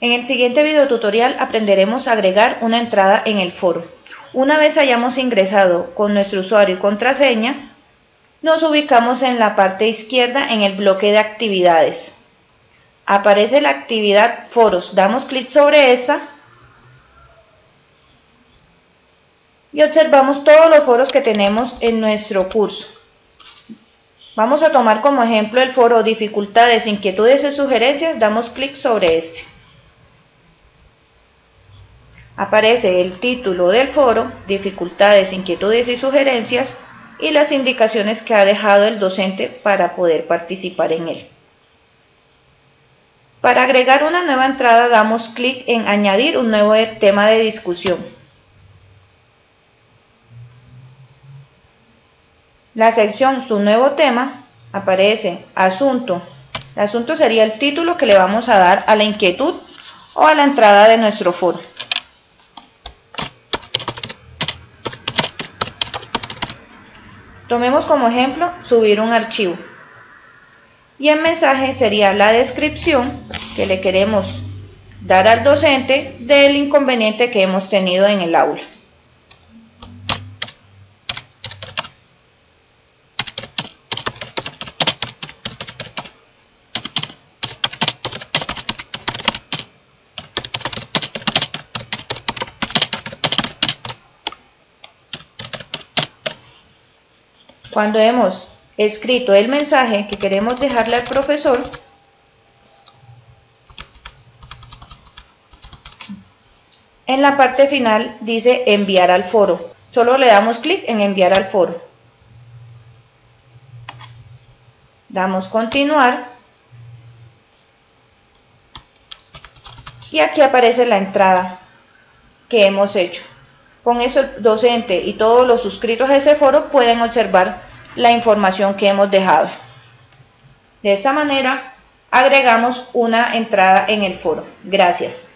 En el siguiente video tutorial aprenderemos a agregar una entrada en el foro. Una vez hayamos ingresado con nuestro usuario y contraseña, nos ubicamos en la parte izquierda en el bloque de actividades. Aparece la actividad foros, damos clic sobre esta y observamos todos los foros que tenemos en nuestro curso. Vamos a tomar como ejemplo el foro dificultades, inquietudes y sugerencias, damos clic sobre este aparece el título del foro, dificultades, inquietudes y sugerencias y las indicaciones que ha dejado el docente para poder participar en él. Para agregar una nueva entrada damos clic en añadir un nuevo tema de discusión. La sección su nuevo tema aparece asunto. El asunto sería el título que le vamos a dar a la inquietud o a la entrada de nuestro foro. Tomemos como ejemplo subir un archivo. Y el mensaje sería la descripción que le queremos dar al docente del inconveniente que hemos tenido en el aula. Cuando hemos escrito el mensaje que queremos dejarle al profesor, en la parte final dice enviar al foro. Solo le damos clic en enviar al foro. Damos continuar. Y aquí aparece la entrada que hemos hecho. Con eso el docente y todos los suscritos a ese foro pueden observar la información que hemos dejado. De esta manera agregamos una entrada en el foro. Gracias.